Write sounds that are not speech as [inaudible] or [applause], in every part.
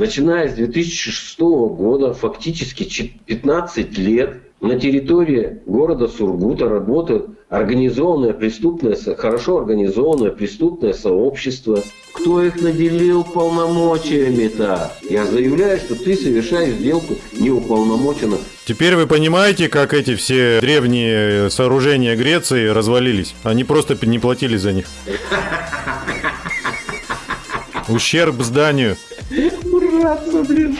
начиная с 2006 года, фактически 15 лет, на территории города Сургута работает организованное преступное, хорошо организованное преступное сообщество. Кто их наделил полномочиями-то? Я заявляю, что ты совершаешь сделку неуполномоченно. Теперь вы понимаете, как эти все древние сооружения Греции развалились? Они просто не платили за них. [laughs] Ущерб зданию. Ураться, блин.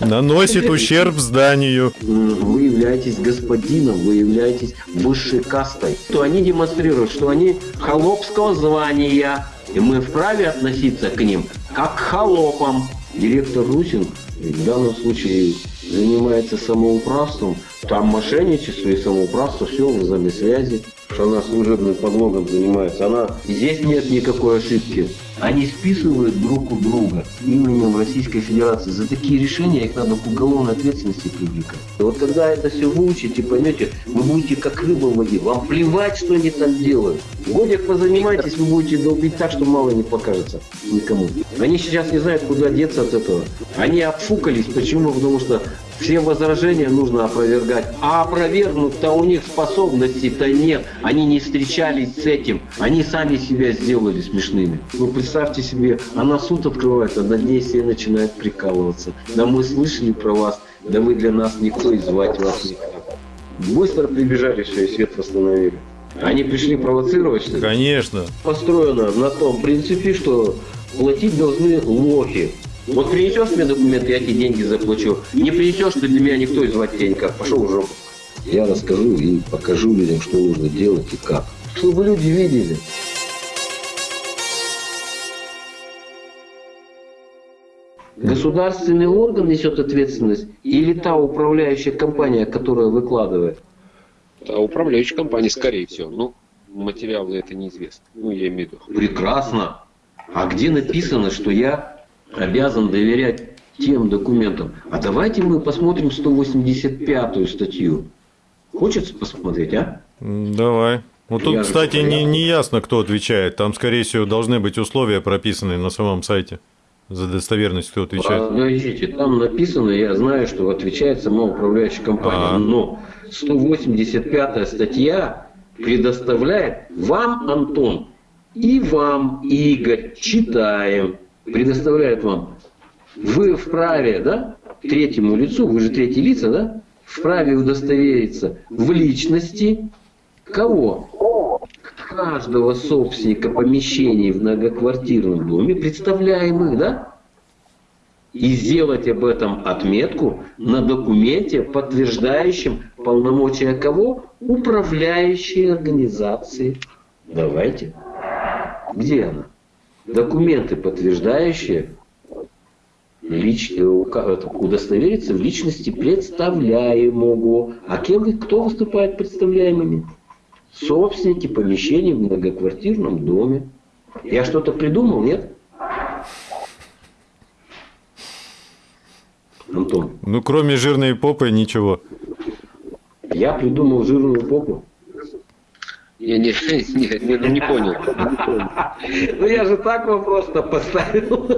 Наносит ущерб зданию. Вы являетесь господином, вы являетесь высшей кастой. То они демонстрируют, что они холопского звания. И мы вправе относиться к ним как к холопам. Директор Русин в данном случае занимается самоуправством. Там мошенничество и самоуправство, все в взаимосвязи что она служебным подлогом занимается. Она здесь нет никакой ошибки. Они списывают друг у друга именем Российской Федерации. За такие решения их надо к уголовной ответственности привлекать. Вот когда это все выучите, поймете, вы будете как рыба в воде. Вам плевать, что они там делают. Годик позанимайтесь, вы будете долбить так, что мало не покажется никому. Они сейчас не знают, куда деться от этого. Они обфукались. Почему? Потому что все возражения нужно опровергать. А опровергнуть-то у них способностей-то нет. Они не встречались с этим. Они сами себя сделали смешными. Ну, представьте себе, она суд открывает, а над ней все начинают прикалываться. Да мы слышали про вас, да вы для нас никто и звать вас никак. Быстро прибежали, все, и свет восстановили. Они пришли провоцировать, что? Конечно. Построено на том принципе, что платить должны лохи. Вот принесешь мне документы, я тебе деньги заплачу. Не принесешь, ты для меня никто и звать тебя никак. Пошел в жопу. Я расскажу и покажу людям, что нужно делать и как. Чтобы люди видели. Государственный орган несет ответственность или та управляющая компания, которая выкладывает? Та управляющая компания, скорее всего. Ну, материалы это неизвестно. Ну, я имею в виду. Прекрасно. А где написано, что я обязан доверять тем документам. А давайте мы посмотрим 185 статью. Хочется посмотреть, а? Давай. Вот тут, кстати, не, не ясно, кто отвечает. Там, скорее всего, должны быть условия прописаны на самом сайте. За достоверность кто отвечает? Подождите, там написано, я знаю, что отвечает сама управляющая компания. А -а -а. Но 185 статья предоставляет вам, Антон, и вам, Игорь, читаем предоставляет вам, вы вправе, да, третьему лицу, вы же третьи лица, да, вправе удостовериться в личности кого? Каждого собственника помещений в многоквартирном доме, представляемых, да? И сделать об этом отметку на документе, подтверждающем полномочия кого? Управляющей организации. Давайте. Где она? Документы, подтверждающие лич... Э, удостовериться в личности представляемого. А кем кто выступает представляемыми? Собственники помещений в многоквартирном доме. Я что-то придумал, нет? Антон. Ну, кроме жирной попы, ничего. Я придумал жирную попу. Я не, [laughs] не, не, ну, не понял. Ну я же так вопрос-то поставил.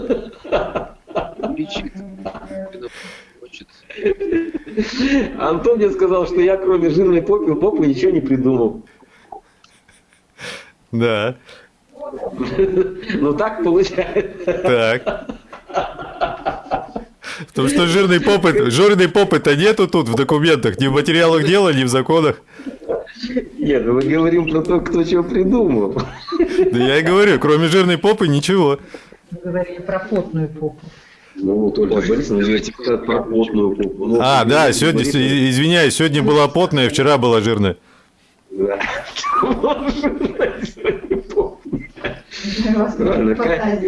Антон мне сказал, что я кроме жирной попы, попы ничего не придумал. Да. Ну так получается. Так. Потому что жирной попы, жирной попы-то нету тут в документах, ни в материалах дела, ни в законах. Нет, мы говорим про то, кто чего придумал. Да я и говорю, кроме жирной попы ничего. Мы говорили про потную попу. Ну вот Ольга Борисовна говорите про потную попу. Ну, а, да, сегодня, извиняюсь, сегодня была потная, вчера была жирная. Да.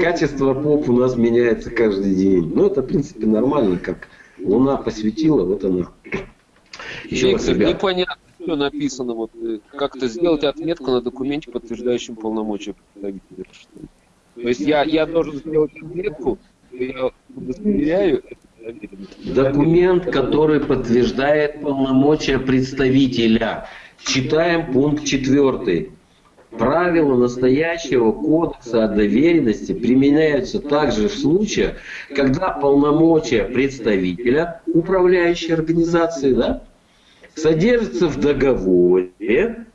Качество поп у нас меняется каждый день. Ну, это, в принципе, нормально, как Луна посветила, вот она. Еще раз, непонятно все написано, вот э, как-то сделать отметку на документе, подтверждающем полномочия представителя. То есть я, я должен сделать отметку, я удостоверяю Документ, который подтверждает полномочия представителя. Читаем пункт четвертый. правила настоящего кодекса о доверенности применяются также в случаях, когда полномочия представителя управляющей организации да, содержатся в договоре,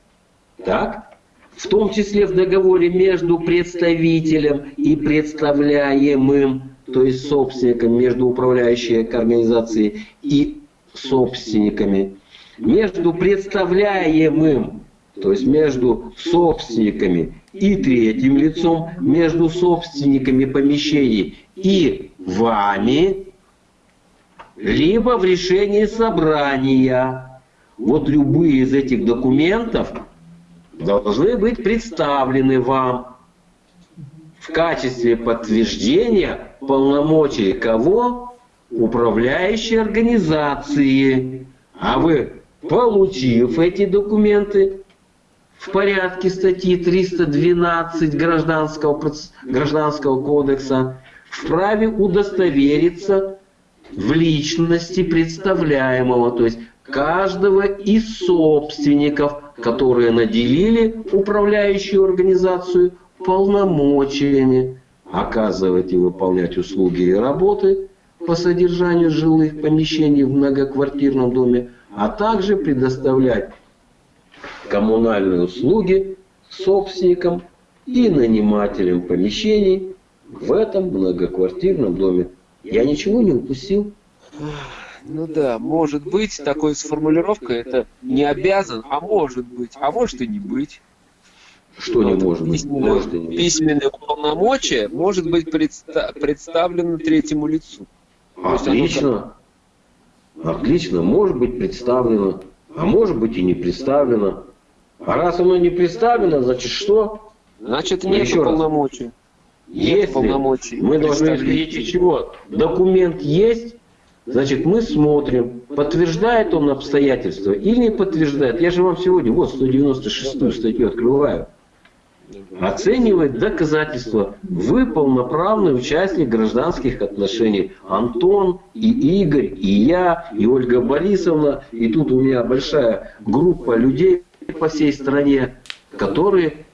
так, в том числе в договоре между представителем и представляемым, то есть собственником, между управляющей организацией и собственниками, между представляемым, то есть между собственниками и третьим лицом, между собственниками помещений и вами, либо в решении собрания. Вот любые из этих документов должны быть представлены вам в качестве подтверждения полномочий кого? Управляющей организации. А вы, получив эти документы в порядке статьи 312 Гражданского, Гражданского кодекса, вправе удостовериться в личности представляемого, то есть каждого из собственников, которые наделили управляющую организацию полномочиями оказывать и выполнять услуги и работы по содержанию жилых помещений в многоквартирном доме, а также предоставлять коммунальные услуги собственникам и нанимателям помещений в этом многоквартирном доме. Я ничего не упустил? Ну да, может быть, такой с формулировкой это не обязан, а может быть, а может и не быть. Что не может быть? Может и не быть. Письменное полномочие может быть предста представлено третьему лицу. Отлично. Отлично, может быть представлено, а может быть и не представлено. А раз оно не представлено, значит что? Значит нет полномочий. Если полномочий мы должны исходить из чего? Документ есть, Значит, мы смотрим, подтверждает он обстоятельства или не подтверждает. Я же вам сегодня вот 196 статью открываю. Оценивает доказательства. Вы полноправный участник гражданских отношений. Антон, и Игорь, и я, и Ольга Борисовна. И тут у меня большая группа людей по всей стране, которые,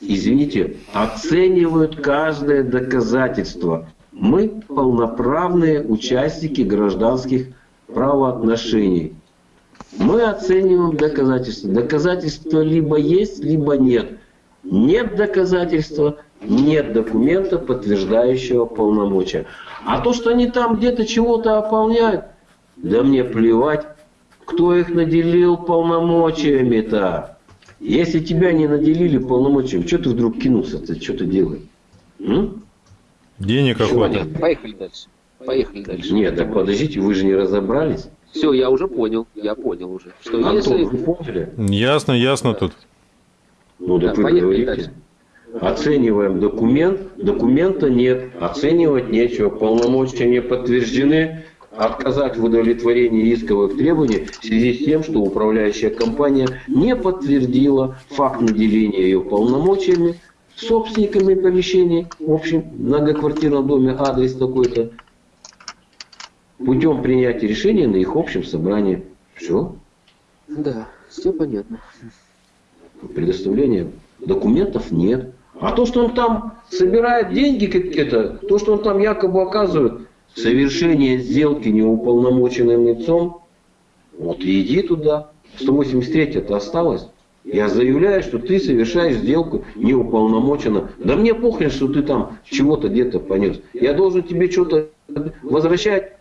извините, оценивают каждое доказательство. Мы полноправные участники гражданских правоотношений. Мы оцениваем доказательства. Доказательства либо есть, либо нет. Нет доказательства, нет документа, подтверждающего полномочия. А то, что они там где-то чего-то ополняют, да мне плевать, кто их наделил полномочиями-то. Если тебя не наделили полномочиями, что ты вдруг кинулся-то, что ты делаешь? Денег охота. Поехали дальше. Поехали дальше. Нет, так подождите, вы же не разобрались. Все, я уже понял, я понял уже. Что Антон, если... вы поняли? Ясно, ясно да. тут. Ну, да, вы говорите. Дальше. Оцениваем документ, документа нет, оценивать нечего, полномочия не подтверждены, отказать в удовлетворении исковых требований в связи с тем, что управляющая компания не подтвердила факт наделения ее полномочиями собственниками помещений, в общем, многоквартирном доме адрес такой-то, путем принятия решения на их общем собрании. Все. Да, все понятно. Предоставления документов нет. А то, что он там собирает деньги какие-то, то, что он там якобы оказывает совершение сделки неуполномоченным лицом, вот иди туда. 183 это осталось. Я заявляю, что ты совершаешь сделку неуполномоченно. Да мне похрен, что ты там чего-то где-то понес. Я должен тебе что-то возвращать.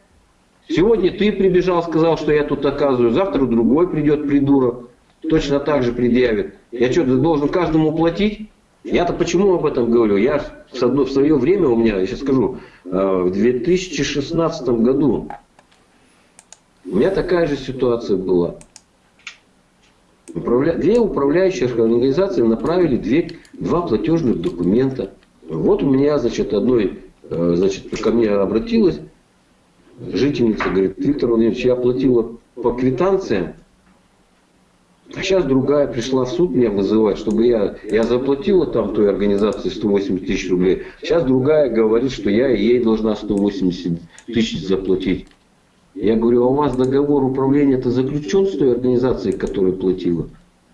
Сегодня ты прибежал, сказал, что я тут оказываю. Завтра другой придет придурок. Точно так же предъявит. Я что, должен каждому платить? Я-то почему об этом говорю? Я в свое время у меня, я сейчас скажу, э, в 2016 году у меня такая же ситуация была. Управля... Две управляющие организации направили две, два платежных документа. Вот у меня, значит, одной, э, значит, ко мне обратилась жительница, говорит, Виктор Владимирович, я платила по квитанциям, а сейчас другая пришла в суд меня вызывать, чтобы я, я заплатила там той организации 180 тысяч рублей. Сейчас другая говорит, что я ей должна 180 тысяч заплатить. Я говорю, а у вас договор управления это заключен с той организацией, которая платила?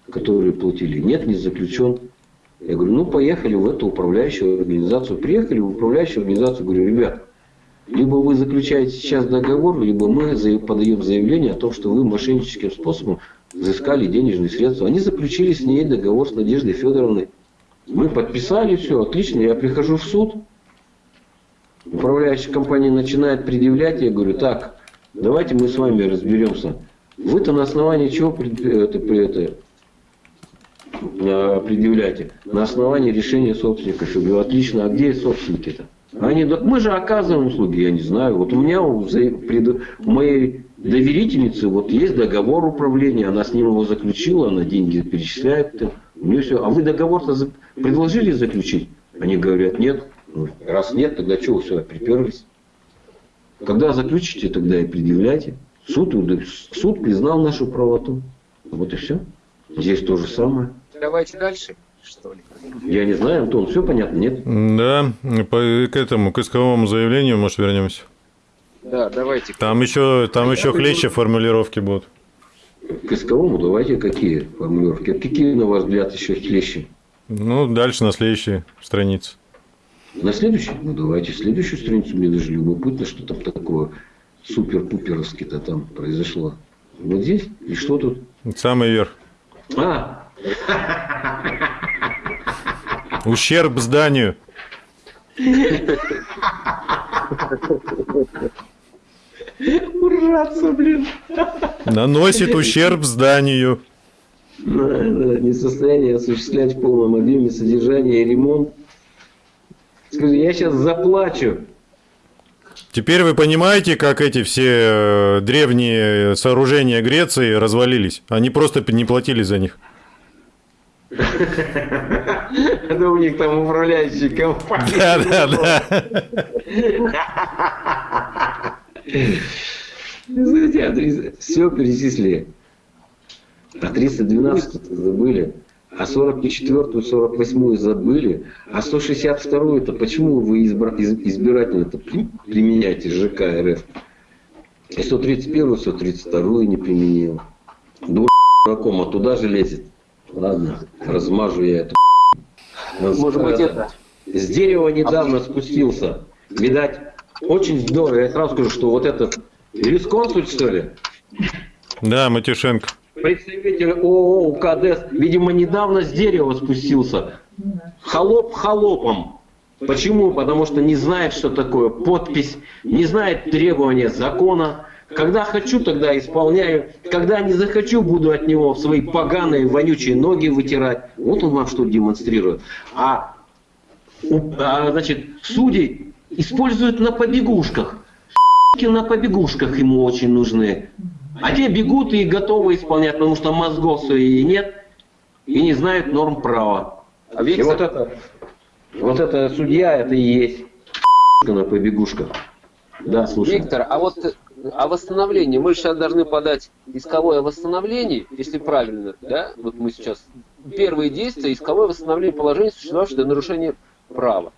которые платили. Нет, не заключен. Я говорю, ну поехали в эту управляющую организацию. Приехали в управляющую организацию, говорю, ребят, либо вы заключаете сейчас договор, либо мы подаем заявление о том, что вы мошенническим способом взыскали денежные средства. Они заключили с ней договор с Надеждой Федоровной. Мы подписали, все, отлично. Я прихожу в суд, управляющая компания начинает предъявлять, я говорю, так, давайте мы с вами разберемся. Вы-то на основании чего это, это, а, предъявляете? На основании решения собственника. Я говорю, отлично, а где собственники-то? Они, мы же оказываем услуги, я не знаю. Вот у меня у, у моей доверительницы вот есть договор управления, она с ним его заключила, она деньги перечисляет. У нее все. А вы договор-то предложили заключить? Они говорят, нет. Ну, раз нет, тогда что вы сюда приперлись? Когда заключите, тогда и предъявляйте. Суд, суд признал нашу правоту. Вот и все. Здесь то же самое. Давайте дальше что ли? Я не знаю, Антон, все понятно, нет? Да, по, к этому, к исковому заявлению, может, вернемся? Да, давайте. Там еще, там еще хлеще формулировки будут. К исковому давайте какие формулировки? Какие, на ваш взгляд, еще хлеще? Ну, дальше на следующей странице. На следующей? Ну, давайте следующую страницу. Мне даже любопытно, что там такое супер-пуперовски-то там произошло. Вот здесь? И что тут? Самый верх. А! Ущерб зданию. Ураться, блин. Наносит ущерб зданию. Несостояние осуществлять в полном объеме содержание и ремонт. Скажи, я сейчас заплачу. Теперь вы понимаете, как эти все э, древние сооружения Греции развалились? Они просто не платили за них. [laughs] Это у них там управляющие компании. Да, да, да. Все перечислили. А 312 забыли. А 44-ю, 48-ю забыли. А 162-ю это почему вы избирательно-то применяете ЖК РФ? И 131-ю, 132-ю не применил. Дураком, а туда же лезет. Ладно, размажу я эту. Может быть, это... С дерева недавно спустился. Видать, очень здорово. Я сразу скажу, что вот этот юрисконсульт, что ли? Да, Матюшенко. Представитель ООО УКДС, видимо, недавно с дерева спустился. Холоп холопом. Почему? Потому что не знает, что такое подпись, не знает требования закона, когда хочу, тогда исполняю. Когда не захочу, буду от него свои поганые, вонючие ноги вытирать. Вот он вам что демонстрирует. А, а значит, судей используют на побегушках. На побегушках ему очень нужны. А те бегут и готовы исполнять, потому что мозгов своих нет и не знают норм права. А и вот это, вот это судья, это и есть на побегушках. Да, слушай. Виктор, а вот о восстановлении. Мы сейчас должны подать исковое восстановление, если правильно, да? Вот мы сейчас первые действия, исковое восстановление положения, существовавшего для нарушения права.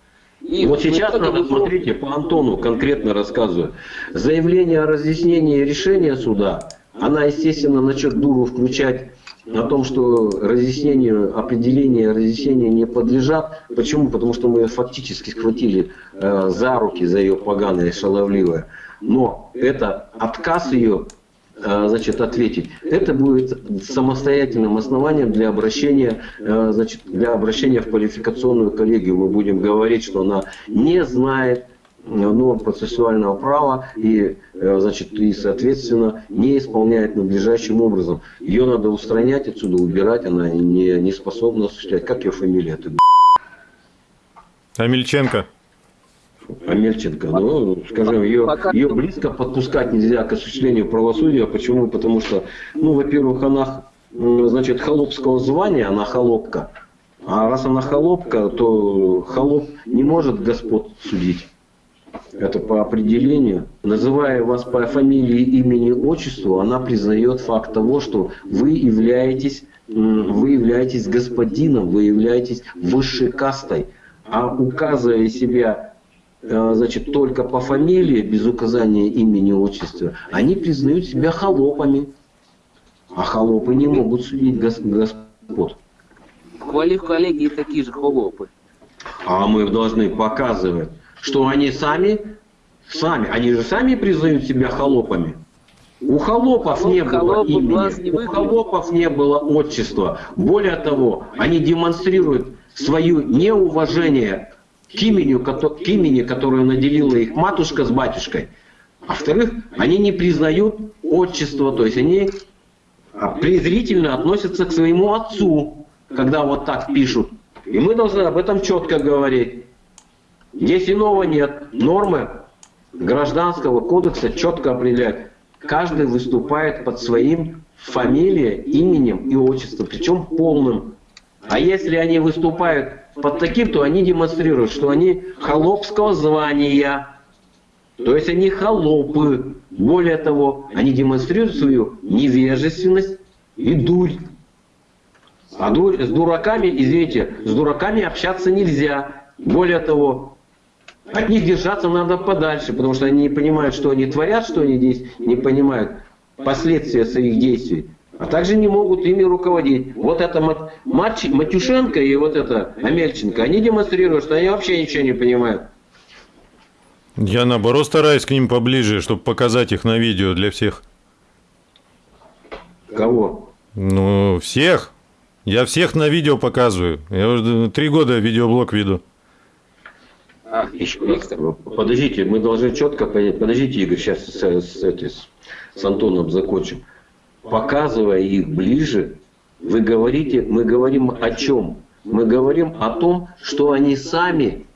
И вот сейчас надо, мы... смотрите, по Антону конкретно рассказываю. Заявление о разъяснении решения суда, она, естественно, начнет дуру включать о том, что разъяснению, определение разъяснения не подлежат. Почему? Потому что мы ее фактически схватили э, за руки, за ее поганое шаловливое но это отказ ее значит, ответить, это будет самостоятельным основанием для обращения, э, значит, для обращения в квалификационную коллегию. Мы будем говорить, что она не знает норм процессуального права и, э, значит, и, соответственно, не исполняет надлежащим образом. Ее надо устранять отсюда, убирать, она не, не способна осуществлять. Как ее фамилия? Ты... Амельченко. Амельченко, ну, скажем, ее, ее близко подпускать нельзя к осуществлению правосудия. Почему? Потому что, ну, во-первых, она, значит, холопского звания, она холопка. А раз она холопка, то холоп не может господ судить. Это по определению. Называя вас по фамилии, имени, отчеству, она признает факт того, что вы являетесь, вы являетесь господином, вы являетесь высшей кастой. А указывая себя значит, только по фамилии, без указания имени, отчества, они признают себя холопами. А холопы не могут судить господ господ. В коллегии такие же холопы. А мы должны показывать, что они сами, сами, они же сами признают себя холопами. У холопов Холоп, не было имени, у холопов не было отчества. Более того, они демонстрируют свое неуважение к имени, к имени, которое наделила их матушка с батюшкой. А во-вторых, они не признают отчество, то есть они а, презрительно относятся к своему отцу, когда вот так пишут. И мы должны об этом четко говорить. Здесь иного нет. Нормы гражданского кодекса четко определяют. Каждый выступает под своим фамилией, именем и отчеством, причем полным. А если они выступают под таким, то они демонстрируют, что они холопского звания. То есть они холопы. Более того, они демонстрируют свою невежественность и дурь. А дурь, с дураками, извините, с дураками общаться нельзя. Более того, от них держаться надо подальше, потому что они не понимают, что они творят, что они здесь не понимают последствия своих действий а также не могут ими руководить. Вот это Мат, Матюшенко и вот это Амельченко, они демонстрируют, что они вообще ничего не понимают. Я наоборот стараюсь к ним поближе, чтобы показать их на видео для всех. Кого? Ну, всех. Я всех на видео показываю. Я уже три года видеоблог веду. А, еще, подождите, мы должны четко понять. Подождите, Игорь, сейчас с, с, с, с Антоном закончим показывая их ближе, вы говорите, мы говорим о чем? Мы говорим о том, что они сами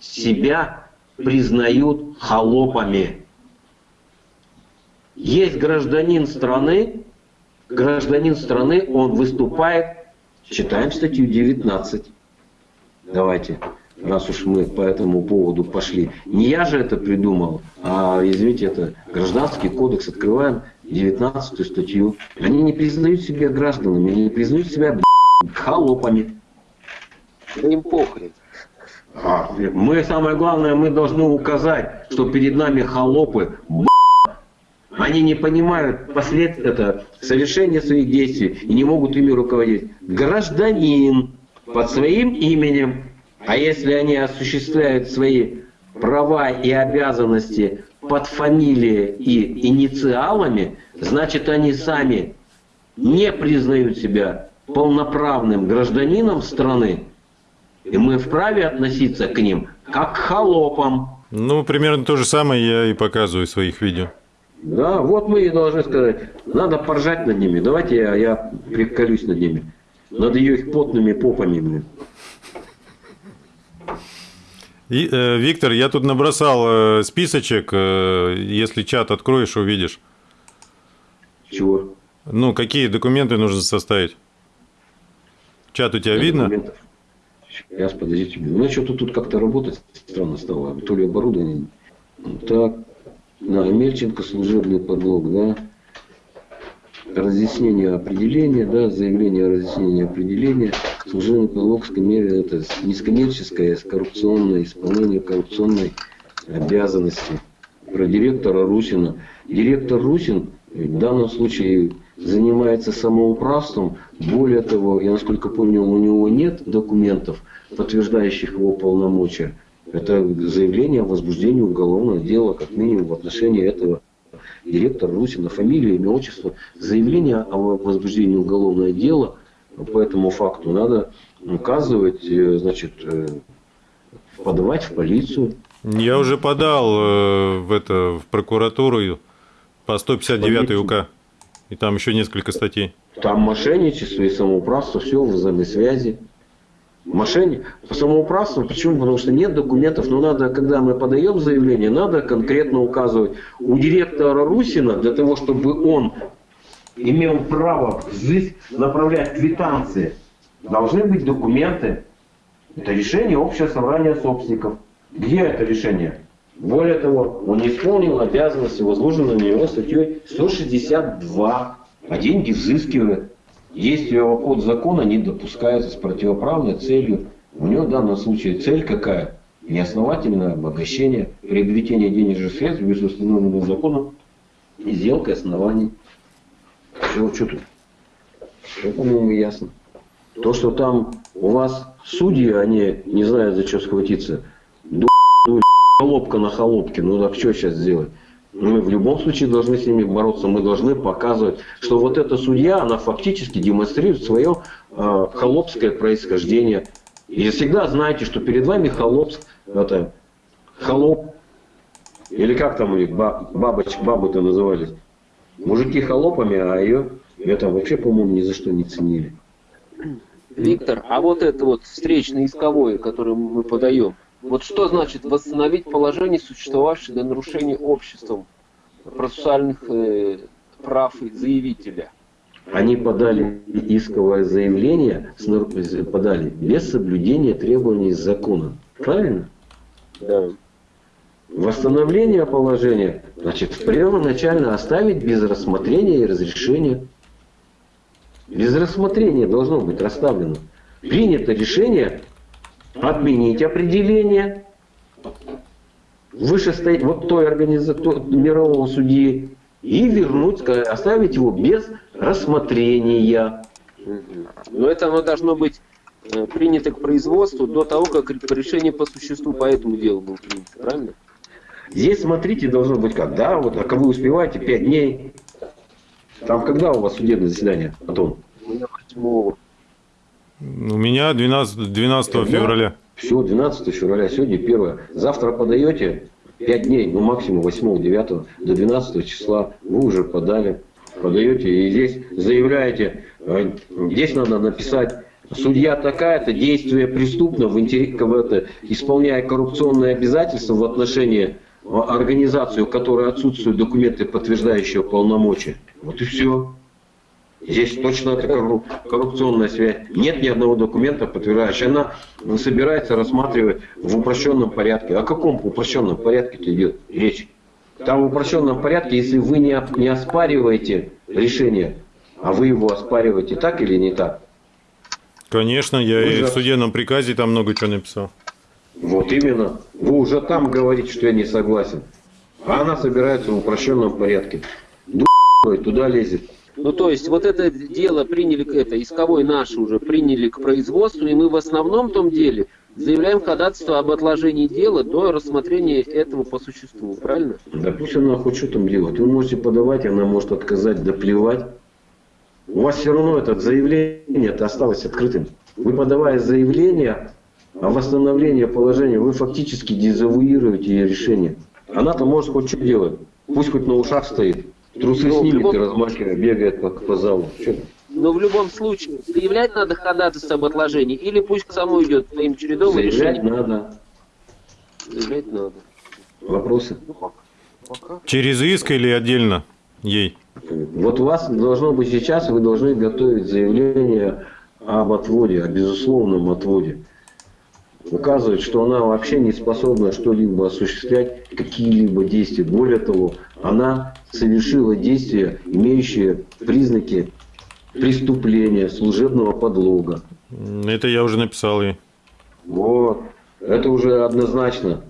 себя признают холопами. Есть гражданин страны, гражданин страны, он выступает, читаем статью 19. Давайте раз уж мы по этому поводу пошли. Не я же это придумал, а, извините, это гражданский кодекс. Открываем 19 статью. Они не признают себя гражданами, они не признают себя холопами. Им похрен. А, мы, самое главное, мы должны указать, что перед нами холопы, они не понимают последствия, это, совершения своих действий и не могут ими руководить. Гражданин под своим именем а если они осуществляют свои права и обязанности под фамилией и инициалами, значит они сами не признают себя полноправным гражданином страны, и мы вправе относиться к ним как к холопам. Ну, примерно то же самое я и показываю в своих видео. Да, вот мы и должны сказать, надо поржать над ними. Давайте я, я приколюсь над ними. Над ее их потными попами. Блин. И, э, Виктор, я тут набросал э, списочек. Э, если чат откроешь, увидишь. Чего? Ну, какие документы нужно составить? Чат у тебя видно? Документов. Сейчас, подождите. Ну, что-то тут как-то работать странно стало. То ли оборудование. Так. На, Мельченко служебный подлог, да разъяснение определения, да, заявление о разъяснении определения, служебный подлог это низкоммерческое коррупционное исполнение коррупционной обязанности. Про директора Русина. Директор Русин в данном случае занимается самоуправством. Более того, я насколько помню, у него нет документов, подтверждающих его полномочия. Это заявление о возбуждении уголовного дела, как минимум, в отношении этого директор Русина, фамилия, имя, отчество, заявление о возбуждении уголовного дела по этому факту надо указывать, э, значит, э, подавать в полицию. Я уже подал э, в это в прокуратуру по 159 УК. И там еще несколько статей. Там мошенничество и самоуправство, все в взаимосвязи. Мошенник. По самоуправству. Почему? Потому что нет документов. Но надо, когда мы подаем заявление, надо конкретно указывать. У директора Русина, для того, чтобы он имел право здесь направлять квитанции, должны быть документы. Это решение общего собрания собственников. Где это решение? Более того, он не исполнил обязанности, возложенные на него статьей 162, а деньги взыскивает. Действия его закона не допускаются с противоправной целью. У него в данном случае цель какая? Неосновательное обогащение, приобретение денежных средств без установленного законом и сделка оснований. Все, что тут? Все, по-моему, ясно. То, что там у вас судьи, они не знают, за что схватиться. Холопка на холопке, ну так что сейчас сделать? Мы в любом случае должны с ними бороться, мы должны показывать, что вот эта судья, она фактически демонстрирует свое э, холопское происхождение. И всегда знаете, что перед вами холопск, это, холоп, или как там у них, бабочек, бабы-то назывались. Мужики холопами, а ее это вообще, по-моему, ни за что не ценили. Виктор, а вот это вот встречное исковое, которое мы подаем, вот что значит восстановить положение, существовавшее до нарушения обществом процессуальных э, прав заявителя? Они подали исковое заявление, подали без соблюдения требований закона. Правильно? Да. Восстановление положения, значит, первоначально оставить без рассмотрения и разрешения. Без рассмотрения должно быть расставлено. Принято решение отменить определение вышестоит вот той организации мирового судьи и вернуть, оставить его без рассмотрения. Но это оно должно быть э, принято к производству до того, как решение по существу по этому делу было принято, правильно? Здесь, смотрите, должно быть как, да, вот, а как вы успеваете, 5 дней. Там когда у вас судебное заседание, Антон? У меня 8 у меня 12, 12 февраля. Все, 12 февраля, сегодня первое. Завтра подаете 5 дней, ну максимум 8, 9, до 12 числа вы уже подали. Подаете и здесь заявляете, э, здесь надо написать Судья такая-то, действие преступно, в интерес, это, исполняя коррупционные обязательства в отношении организации, у которой отсутствуют документы, подтверждающие полномочия. Вот и все. Здесь точно это коррупционная связь. Нет ни одного документа, подтверждающего. Она собирается рассматривать в упрощенном порядке. О каком упрощенном порядке идет речь? Там в упрощенном порядке, если вы не, не оспариваете решение, а вы его оспариваете так или не так? Конечно, я вы и же... в судебном приказе там много чего написал. Вот именно. Вы уже там говорите, что я не согласен. А она собирается в упрощенном порядке. Туда лезет. Ну, то есть, вот это дело приняли, это исковой наше уже приняли к производству, и мы в основном том деле заявляем ходатайство об отложении дела до рассмотрения этого по существу, правильно? Да пусть она хоть что там делать. Вы можете подавать, она может отказать, да плевать. У вас все равно это заявление осталось открытым. Вы подавая заявление о восстановлении положения, вы фактически дезавуируете решение. Она-то может хоть что делать. Пусть хоть на ушах стоит. Трусы Но снимет любом... и размахивая, бегает по, по залу. Че? Но в любом случае, заявлять надо ходатайство об отложении, или пусть к самому идет своим чередом Заявлять решением. надо. Заявлять надо. Вопросы? Через иск или отдельно ей? Вот у вас должно быть сейчас, вы должны готовить заявление об отводе, о безусловном отводе. Указывает, что она вообще не способна что-либо осуществлять, какие-либо действия. Более того, она совершила действия, имеющие признаки преступления, служебного подлога. Это я уже написал ей. Вот. Это уже однозначно,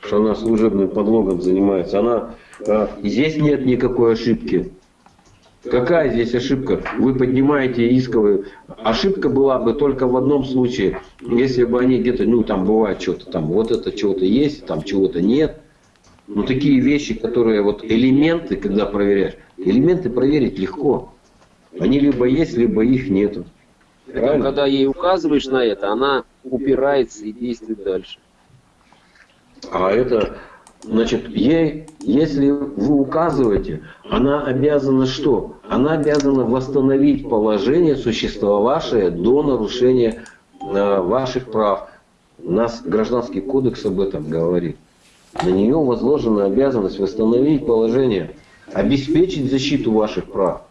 что она служебным подлогом занимается. Она, а, здесь нет никакой ошибки. Какая здесь ошибка? Вы поднимаете исковую. Ошибка была бы только в одном случае, если бы они где-то, ну там бывает что-то, там вот это чего-то есть, там чего-то нет. Но такие вещи, которые вот элементы, когда проверяешь, элементы проверить легко. Они либо есть, либо их нету. Правильно? Когда ей указываешь на это, она упирается и действует дальше. А это, значит, ей, если вы указываете, она обязана что? Она обязана восстановить положение, существовавшее до нарушения э, ваших прав. У нас Гражданский кодекс об этом говорит. На нее возложена обязанность восстановить положение, обеспечить защиту ваших прав.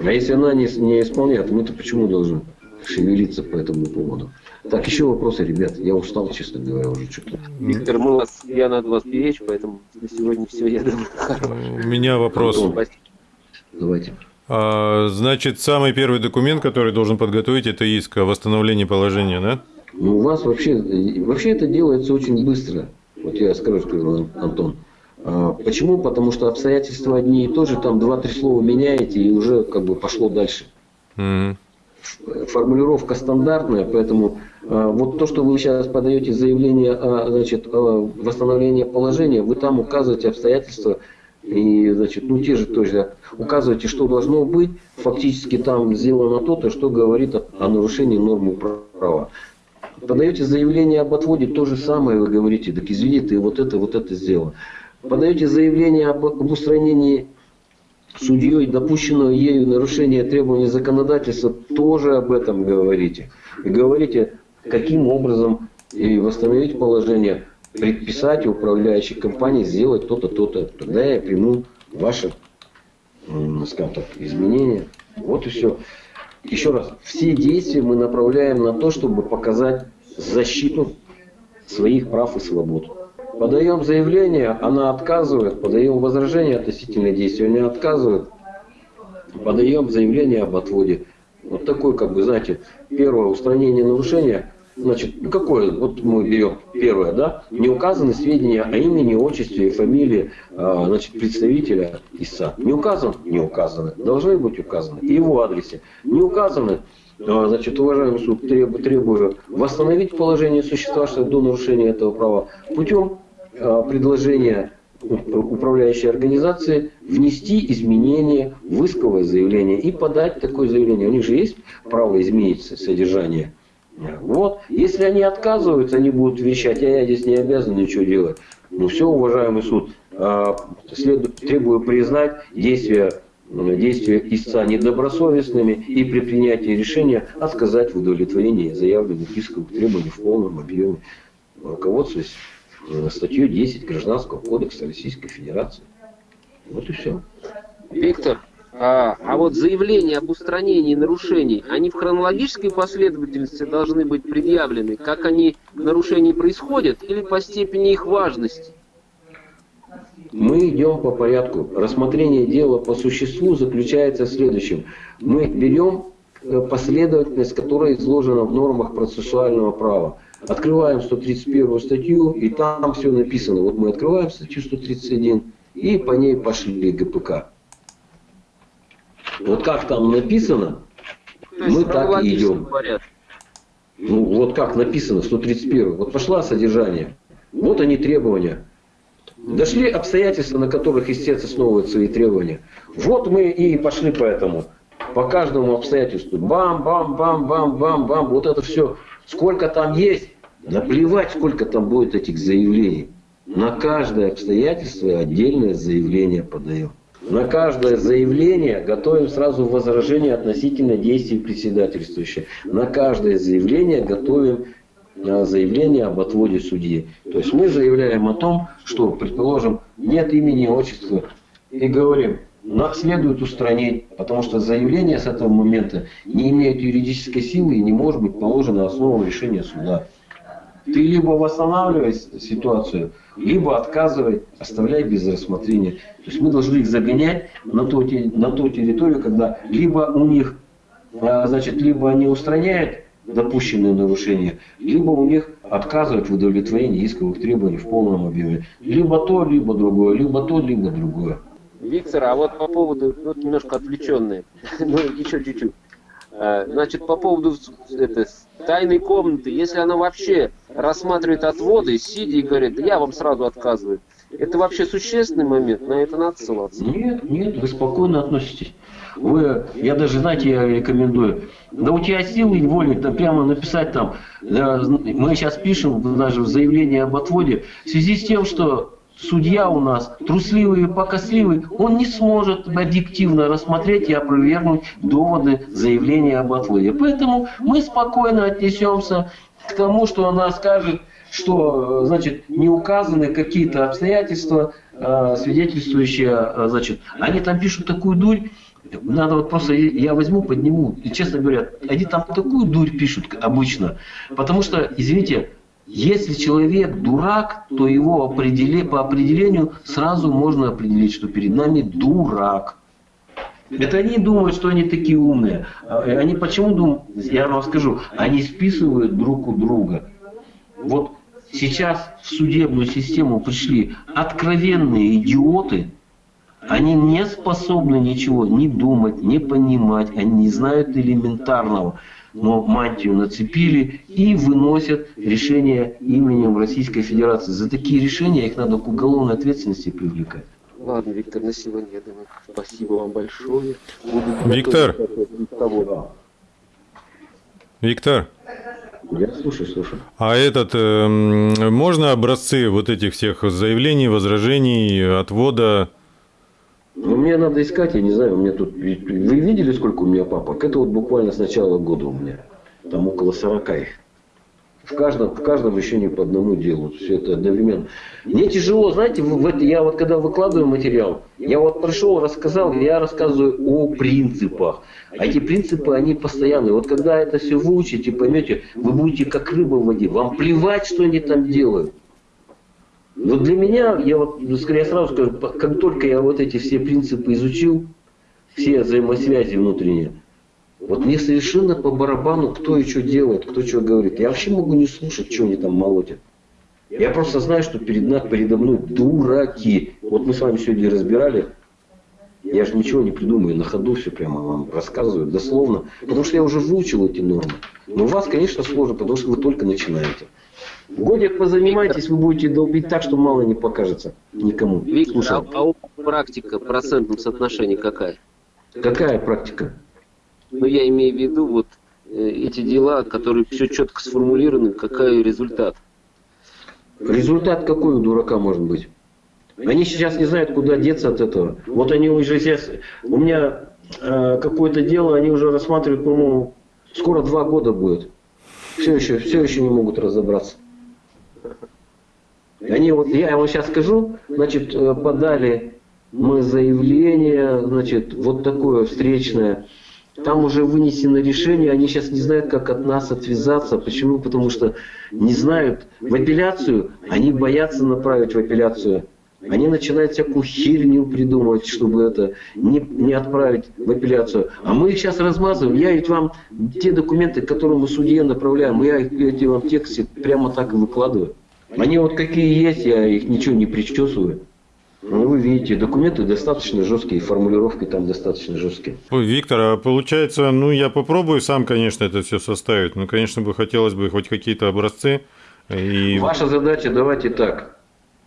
А если она не, не исполняет, мы-то почему должны шевелиться по этому поводу? Так, еще вопросы, ребят. Я устал, честно говоря, уже что-то. Виктор, мы вас, я надо вас беречь, поэтому на сегодня все, я думаю, [laughs] У меня вопрос. Антон, давайте. А, значит, самый первый документ, который должен подготовить, это иск о восстановлении положения, да? Ну, у вас вообще, вообще это делается очень быстро. Вот я скажу, что Антон. А, почему? Потому что обстоятельства одни и то же, там два-три слова меняете, и уже как бы пошло дальше. Mm-hmm. формулировка стандартная, поэтому вот то, что вы сейчас подаете заявление о значит, восстановлении положения, вы там указываете обстоятельства и, значит, ну те же тоже указываете, что должно быть, фактически там сделано то-то, что говорит о, о нарушении нормы права. Подаете заявление об отводе, то же самое вы говорите, так извини, ты вот это, вот это сделал. Подаете заявление об, об устранении судьей допущенного ею нарушения требований законодательства, тоже об этом говорите. И говорите, каким образом и восстановить положение, предписать управляющей компании сделать то-то, то-то. Тогда я приму ваши, скажем так, изменения. Вот и все. Еще раз, все действия мы направляем на то, чтобы показать защиту своих прав и свобод. Подаем заявление, она отказывает, подаем возражение относительно действия, не отказывает. Подаем заявление об отводе. Вот такой, как бы, знаете, первое устранение нарушения. Значит, ну какое? Вот мы берем первое, да? Не указаны сведения о имени, отчестве и фамилии а, значит, представителя ИСА. Не указан? Не указаны. Должны быть указаны. И его адресе. Не указаны? А, значит, уважаемый суд, требую, требую восстановить положение существовавшего до нарушения этого права путем а, предложения управляющей организации внести изменения в исковое заявление и подать такое заявление. У них же есть право изменить содержание. Вот. Если они отказываются, они будут вещать, а я здесь не обязан ничего делать. Ну все, уважаемый суд, а, требую признать действия действия истца недобросовестными и при принятии решения отказать в удовлетворении заявленных исковых требований в полном объеме, руководствуясь э, статьей 10 Гражданского кодекса Российской Федерации. Вот и все. Виктор, а, а вот заявления об устранении нарушений, они в хронологической последовательности должны быть предъявлены, как они нарушения происходят, или по степени их важности? Мы идем по порядку. Рассмотрение дела по существу заключается в следующем. Мы берем э, последовательность, которая изложена в нормах процессуального права. Открываем 131 статью, и там все написано. Вот мы открываем статью 131, и по ней пошли ГПК. Вот как там написано, мы так и идем. Ну, вот как написано, 131. Вот пошла содержание. Вот они требования. Дошли обстоятельства, на которых истец основывает свои требования. Вот мы и пошли по этому. По каждому обстоятельству. Бам, бам, бам, бам, бам, бам. Вот это все. Сколько там есть, наплевать, сколько там будет этих заявлений. На каждое обстоятельство отдельное заявление подаем. На каждое заявление готовим сразу возражение относительно действий председательствующего. На каждое заявление готовим заявление об отводе судьи. То есть мы заявляем о том, что, предположим, нет имени, отчества, и говорим, нас следует устранить, потому что заявление с этого момента не имеет юридической силы и не может быть положено основой решения суда. Ты либо восстанавливай ситуацию, либо отказывай, оставляй без рассмотрения. То есть мы должны их загонять на ту, на ту территорию, когда либо у них, а, значит, либо они устраняют допущенные нарушения, либо у них отказывают в удовлетворении исковых требований в полном объеме. Либо то, либо другое, либо то, либо другое. Виктор, а вот по поводу, вот немножко отвлеченные, [laughs] ну еще чуть-чуть. А, значит, по поводу это, тайной комнаты, если она вообще рассматривает отводы, сидя и говорит, я вам сразу отказываю, это вообще существенный момент, на это надо ссылаться? Нет, нет, вы спокойно относитесь. Вы, я даже, знаете, я рекомендую, да у тебя силы воли, да прямо написать там, да, мы сейчас пишем даже в заявлении об отводе, в связи с тем, что судья у нас трусливый и покосливый, он не сможет объективно рассмотреть и опровергнуть доводы заявления об отводе. Поэтому мы спокойно отнесемся к тому, что она скажет, что значит, не указаны какие-то обстоятельства, а, свидетельствующие, а, значит, они там пишут такую дурь, надо вот просто, я возьму, подниму, и честно говоря, они там такую дурь пишут обычно, потому что, извините, если человек дурак, то его определи, по определению сразу можно определить, что перед нами дурак. Это они думают, что они такие умные. А, они почему думают, я вам скажу, они списывают друг у друга. Вот сейчас в судебную систему пришли откровенные идиоты, Они не способны ничего не думать, не понимать, они не знают элементарного. Но мантию нацепили и выносят решения именем Российской Федерации. За такие решения их надо к уголовной ответственности привлекать. Ладно, Виктор, на сегодня, я думаю, спасибо вам большое. Виктор. Виктор. Я слушаю, слушаю. А этот, э, можно образцы вот этих всех заявлений, возражений, отвода? Ну, мне надо искать, я не знаю, у меня тут... Вы видели, сколько у меня папок? Это вот буквально с начала года у меня. Там около 40 их. В каждом, в каждом еще не по одному делу. Все это одновременно. Мне тяжело, знаете, в, в, я вот когда выкладываю материал, я вот пришел, рассказал, я рассказываю о принципах. А эти принципы, они постоянные. Вот когда это все выучите, поймете, вы будете как рыба в воде. Вам плевать, что они там делают. Вот для меня, я вот скорее сразу скажу, как только я вот эти все принципы изучил, все взаимосвязи внутренние, вот мне совершенно по барабану, кто и что делает, кто что говорит. Я вообще могу не слушать, что они там молотят. Я просто знаю, что перед, нами, передо мной дураки. Вот мы с вами сегодня разбирали. Я же ничего не придумаю, на ходу все прямо вам рассказываю, дословно. Потому что я уже выучил эти нормы. Но у вас, конечно, сложно, потому что вы только начинаете. Годик позанимайтесь, вы будете долбить так, что мало не покажется никому. Виктор, а, а практика в процентном соотношении какая? Какая практика? Но я имею в виду вот э, эти дела, которые все четко сформулированы, какой результат. Результат какой у дурака может быть? Они сейчас не знают, куда деться от этого. Вот они уже сейчас... У меня э, какое-то дело, они уже рассматривают, по-моему, скоро два года будет. Все еще, все еще не могут разобраться. Они вот, я вам сейчас скажу, значит, э, подали мы заявление, значит, вот такое встречное там уже вынесено решение, они сейчас не знают, как от нас отвязаться. Почему? Потому что не знают в апелляцию, они боятся направить в апелляцию. Они начинают всякую херню придумывать, чтобы это не, не отправить в апелляцию. А мы их сейчас размазываем. Я ведь вам те документы, которые мы судье направляем, я их эти вам тексте прямо так и выкладываю. Они вот какие есть, я их ничего не причесываю. Ну, вы видите, документы достаточно жесткие, формулировки там достаточно жесткие. Виктор, а получается, ну, я попробую сам, конечно, это все составить, но, конечно, бы хотелось бы хоть какие-то образцы. И... Ваша задача, давайте так.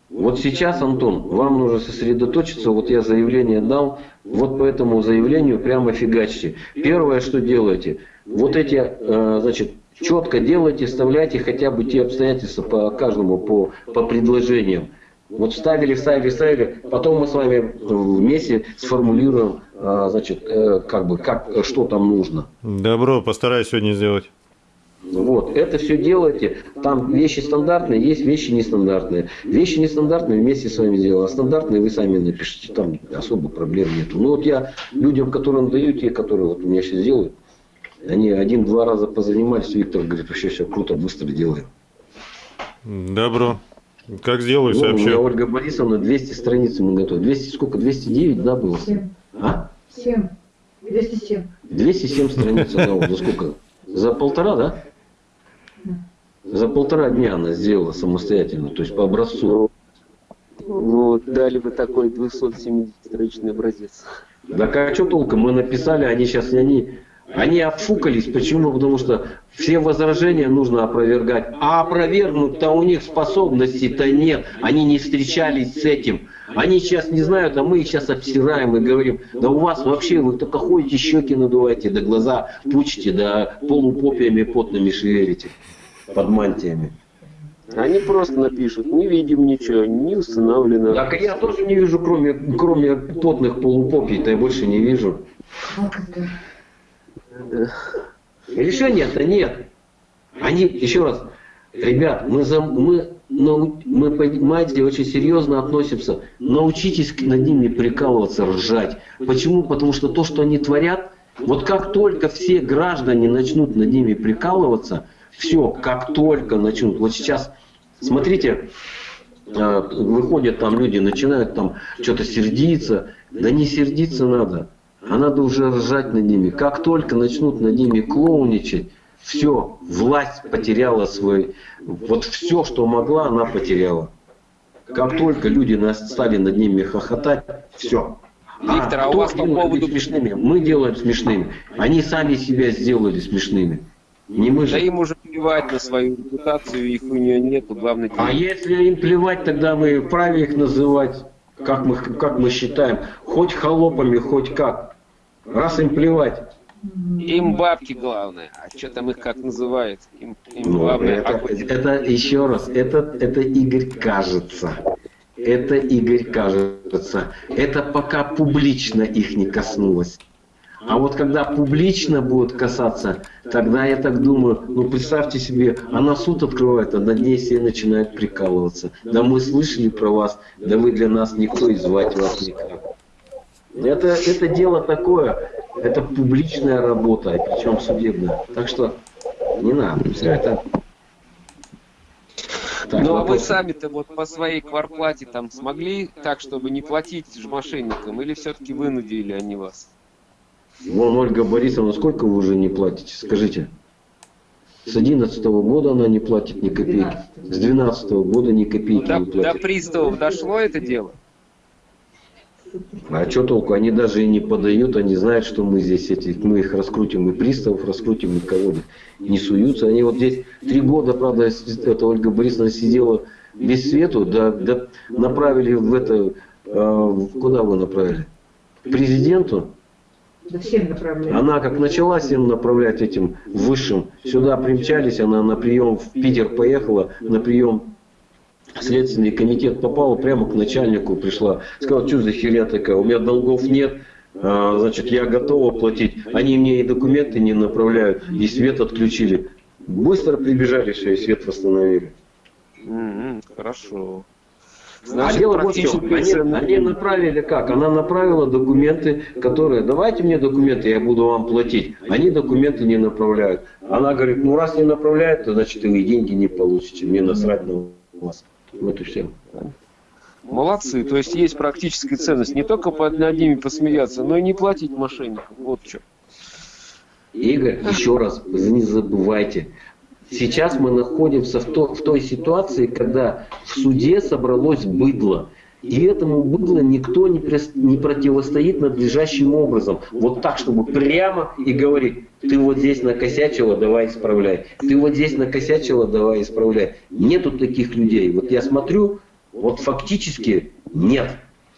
Вот сейчас, Антон, вам нужно сосредоточиться, вот я заявление дал, вот по этому заявлению прямо фигачьте. Первое, что делаете, вот эти, э, значит, четко делайте, вставляйте хотя бы те обстоятельства по каждому, по, по предложениям. Вот вставили, вставили, вставили. Потом мы с вами вместе сформулируем, а, значит, э, как бы, как, что там нужно. Добро, постараюсь сегодня сделать. Вот, это все делайте. Там вещи стандартные, есть вещи нестандартные. Вещи нестандартные вместе с вами делаем, а стандартные вы сами напишите. Там особо проблем нету. Ну вот я людям, которым даю, те, которые вот у меня сейчас делают, они один-два раза позанимались, Виктор говорит, вообще все круто, быстро делаем. Добро. Как сделаю, сообщу. Ну, у меня Ольга Борисовна 200 страниц мы готовы. 200 сколько? 209, да, было? 7. А? 7. 207. 207 страниц она вот за сколько? За полтора, да? За полтора дня она сделала самостоятельно, то есть по образцу. Ну, дали бы такой 270-страничный образец. Да а что толком? Мы написали, они сейчас, они они отфукались. Почему? Потому что все возражения нужно опровергать. А опровергнуть-то у них способностей-то нет. Они не встречались с этим. Они сейчас не знают, а мы их сейчас обсираем и говорим, да у вас вообще вы только ходите, щеки надуваете, да глаза пучите, да полупопиями потными шевелите под мантиями. Они просто напишут, не видим ничего, не установлено. Так я тоже не вижу, кроме, кроме потных полупопий-то я больше не вижу. Решения-то нет. Они, еще раз, ребят, мы, за, мы, мы, понимаете, очень серьезно относимся. Научитесь над ними прикалываться, ржать. Почему? Потому что то, что они творят, вот как только все граждане начнут над ними прикалываться, все, как только начнут. Вот сейчас, смотрите, а, выходят там люди, начинают там что-то сердиться. Да не сердиться надо а надо уже ржать над ними. Как только начнут над ними клоуничать, все, власть потеряла свой, вот все, что могла, она потеряла. Как только люди стали над ними хохотать, все, Виктор, а, а у вас по поводу... смешными? Мы делаем смешными. Они сами себя сделали смешными. Не мы же. Да им уже плевать на свою репутацию, их у нее нету, главное... А если им плевать, тогда мы вправе их называть, как мы, как мы считаем, хоть холопами, хоть как. Раз им плевать. Им бабки главное. А что там их как называют? Им, им ну, главное. Это, это еще раз, это, это Игорь кажется. Это Игорь кажется. Это пока публично их не коснулось. А вот когда публично будет касаться, тогда я так думаю, ну представьте себе, она суд открывает, а над ней все начинают прикалываться. Да мы слышали про вас, да вы для нас никто и звать вас никак. Это, это дело такое, это публичная работа, причем судебная. Так что не надо, все это так, ну а вы сами-то вот по своей кварплате там смогли так, чтобы не платить же мошенникам, или все-таки вынудили они вас? Вон Ольга Борисовна, сколько вы уже не платите, скажите? С 11 -го года она не платит ни копейки. С 12 -го года ни копейки до, не платит. До приставов дошло это дело? А что толку? Они даже и не подают, они знают, что мы здесь эти, мы их раскрутим, и приставов раскрутим, и кого не суются. Они вот здесь три года, правда, это Ольга Борисовна сидела без свету, да, да направили в это, э, куда вы направили? Президенту. Да всем направляли. Она как начала всем направлять этим высшим, сюда примчались, она на прием в Питер поехала, на прием Следственный комитет попал прямо к начальнику, пришла, сказала, что за херня такая, у меня долгов нет, а, значит, я готова платить. Они мне и документы не направляют, и свет отключили. Быстро прибежали, все, и свет восстановили. Mm-hmm, хорошо. Значит, а дело чем. Они, они направили как? Она направила документы, которые, давайте мне документы, я буду вам платить. Они документы не направляют. Она говорит, ну раз не направляют, то значит вы деньги не получите. Мне насрать на вас. Вот и все. Молодцы, то есть есть практическая ценность. Не только над ними посмеяться, но и не платить мошенникам. Вот что. Игорь, еще раз, не забывайте, сейчас мы находимся в, то, в той ситуации, когда в суде собралось быдло. И этому быдло никто не, не противостоит надлежащим образом. Вот так, чтобы прямо и говорить, ты вот здесь накосячила, давай исправляй. Ты вот здесь накосячила, давай исправляй. Нету таких людей. Вот я смотрю, вот фактически нет.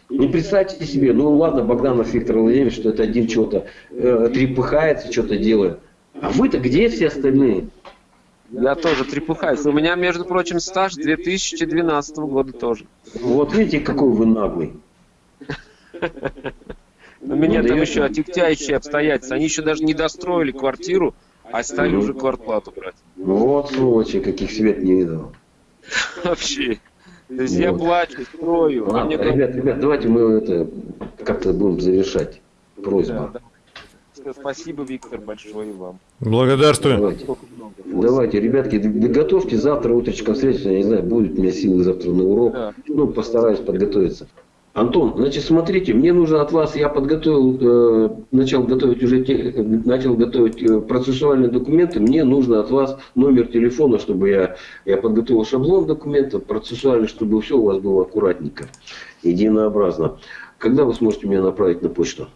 Ну, представьте себе, ну ладно, Богданов Виктор Владимирович, что это один чего-то э, трепыхается, что-то делает. А вы-то где все остальные? Я тоже трепыхаюсь. У меня, между прочим, стаж 2012 года тоже. Вот видите, какой вы наглый. У меня там еще отягчающие обстоятельства. Они еще даже не достроили квартиру, а стали уже квартплату брать. Вот сволочи, каких свет не видел. Вообще. То есть я плачу, строю. А ребят, ребят, давайте мы это как-то будем завершать. Просьба. Спасибо, Виктор, большое вам. Благодарствую. Давайте, Давайте ребятки, готовьте завтра утречком встретиться, я не знаю, будет у меня силы завтра на урок. Да. Ну, постараюсь подготовиться. Антон, значит, смотрите, мне нужно от вас, я подготовил, э, начал готовить уже, те, начал готовить э, процессуальные документы, мне нужно от вас номер телефона, чтобы я, я подготовил шаблон документов, процессуальный, чтобы все у вас было аккуратненько, единообразно. Когда вы сможете меня направить на почту?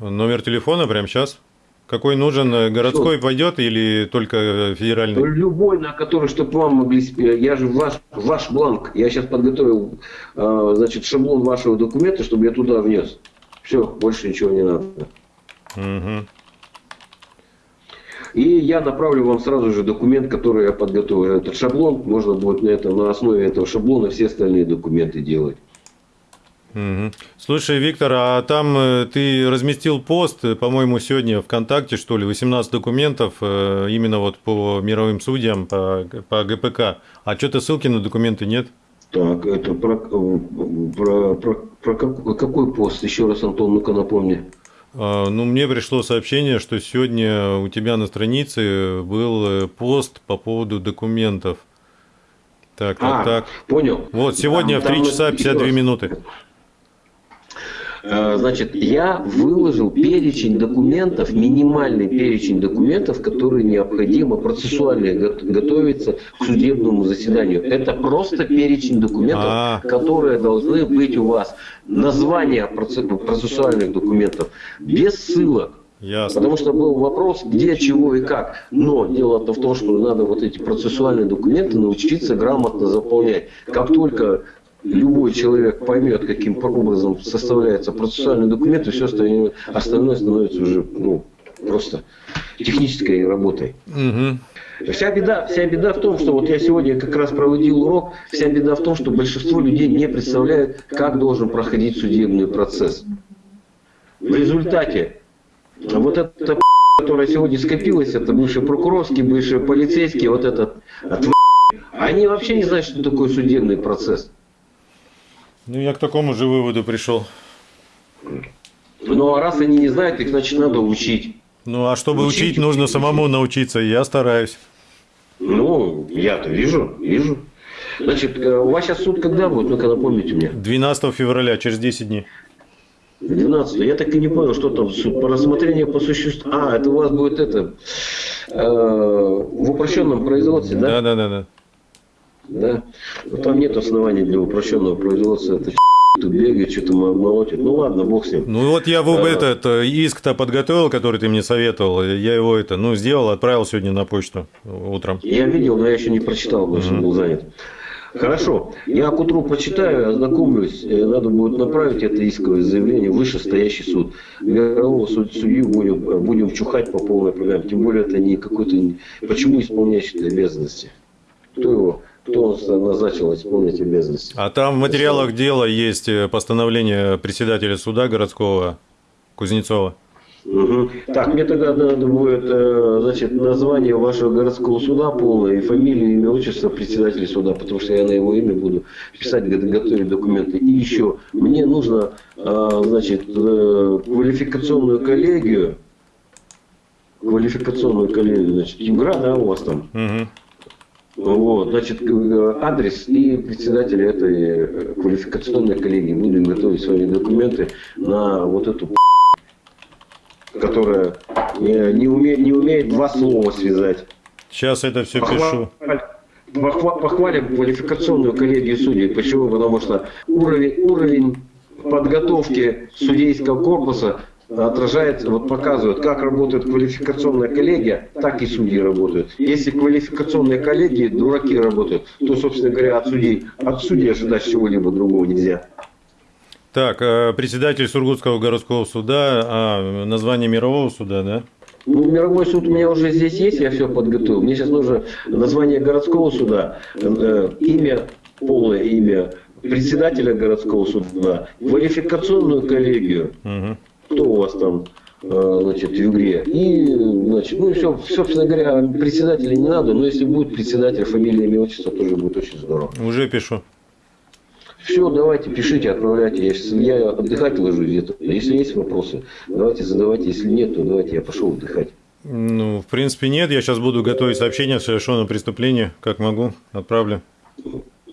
Номер телефона прямо сейчас? Какой нужен? Э, городской Что? пойдет или только федеральный? Любой, на который, чтобы вам могли... Я же ваш, ваш бланк. Я сейчас подготовил э, значит, шаблон вашего документа, чтобы я туда внес. Все, больше ничего не надо. Угу. И я направлю вам сразу же документ, который я подготовил. Этот шаблон, можно будет на, этом, на основе этого шаблона все остальные документы делать. Угу. Слушай, Виктор, а там э, ты разместил пост, э, по-моему, сегодня ВКонтакте, что ли, 18 документов э, именно вот по мировым судьям, по, по ГПК. А что-то ссылки на документы нет? Так, это про, про, про, про какой пост? Еще раз, Антон, ну-ка напомни. А, ну, мне пришло сообщение, что сегодня у тебя на странице был пост по поводу документов. Так, так, а, так. Понял. Вот, сегодня там, в 3 часа 52 минуты. Э, значит, я выложил перечень документов, минимальный перечень документов, которые необходимо процессуально готовиться к судебному заседанию. Это просто перечень документов, А-а-а. которые должны быть у вас. Название процессуальных документов без ссылок. Ясно. Потому что был вопрос, где, чего и как. Но дело-то в том, что надо вот эти процессуальные документы научиться грамотно заполнять. Как только любой человек поймет, каким образом составляется процессуальный документ, и все остальное, остальное становится уже ну, просто технической работой. Угу. Вся беда, вся беда в том, что вот я сегодня как раз проводил урок, вся беда в том, что большинство людей не представляют, как должен проходить судебный процесс. В результате вот это которая сегодня скопилась, это бывший прокурорский, бывший полицейский, вот этот, они вообще не знают, что такое судебный процесс. Ну, я к такому же выводу пришел. Ну, а раз они не знают, их, значит, надо учить. Ну, а чтобы учить, учить нужно самому научиться, я стараюсь. Ну, я-то вижу, вижу. Значит, э, у вас сейчас суд когда будет? Ну-ка напомните мне. 12 февраля, через 10 дней. 12 я так и не понял, что там суд по рассмотрению по существу. А, это у вас будет это э, в упрощенном производстве, да? Да, да, да, да. Да. Но там нет оснований для упрощенного производства. Это тут бегает, что-то молотит. Ну ладно, бог с ним. Ну вот я а, этот э, иск-то подготовил, который ты мне советовал. Я его это, ну, сделал, отправил сегодня на почту утром. Я видел, но я еще не прочитал, потому что mm-hmm. был занят. Хорошо. Я к утру почитаю, ознакомлюсь. Э, надо будет направить это исковое заявление в вышестоящий суд. Мирового суд, судью будем, будем чухать по полной программе. Тем более это не какой-то... Почему исполняющий обязанности? Кто его кто назначил исполнить обязанности. А там в материалах дела есть э, постановление председателя суда городского Кузнецова. Угу. Так, мне тогда надо будет, э, значит, название вашего городского суда полное и фамилию, имя, отчество председателя суда, потому что я на его имя буду писать, готовить документы. И еще, мне нужно, э, значит, квалификационную коллегию, квалификационную коллегию, значит, ЮГРА, да, у вас там? Угу. Вот, значит, адрес и председатель этой квалификационной коллегии. Будем готовить свои документы на вот эту которая не, не, умеет, не умеет два слова связать. Сейчас это все пишу. Похвалим квалификационную коллегию судей. Почему? Потому что уровень, уровень подготовки судейского корпуса отражает, вот показывает, как работает квалификационная коллегия, так и судьи работают. Если квалификационные коллегии дураки работают, то, собственно говоря, от судей, от судей ожидать чего-либо другого нельзя. Так, э, председатель Сургутского городского суда, а название мирового суда, да? Ну, мировой суд у меня уже здесь есть, я все подготовил. Мне сейчас нужно название городского суда, э, имя, полное имя председателя городского суда, квалификационную коллегию. Угу. Кто у вас там? Э, значит, в игре. И, значит, ну, все, собственно говоря, председателя не надо, но если будет председатель, фамилия, имя, отчество, тоже будет очень здорово. Уже пишу. Все, давайте, пишите, отправляйте. Я, сейчас, я отдыхать ложусь где-то. Если есть вопросы, давайте задавайте. Если нет, то давайте я пошел отдыхать. Ну, в принципе, нет. Я сейчас буду готовить сообщение о совершенном преступлении. Как могу, отправлю.